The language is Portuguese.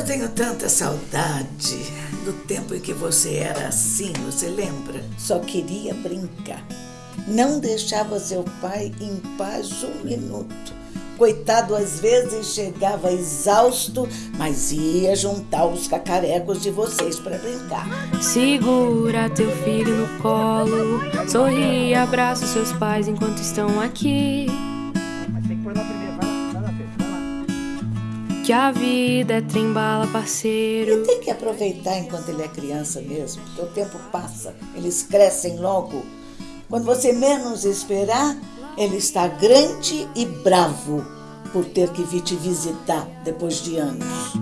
Eu tenho tanta saudade do tempo em que você era assim, você lembra? Só queria brincar. Não deixava seu pai em paz um minuto. Coitado, às vezes chegava exausto, mas ia juntar os cacarecos de vocês para brincar. Segura teu filho no colo, sorri e abraça seus pais enquanto estão aqui. Mas tem que pôr na primeira, Que a vida é trembala, E parceiro. tem que aproveitar enquanto ele é criança mesmo, porque o tempo passa, eles crescem logo. Quando você menos esperar, ele está grande e bravo por ter que vir te visitar depois de anos.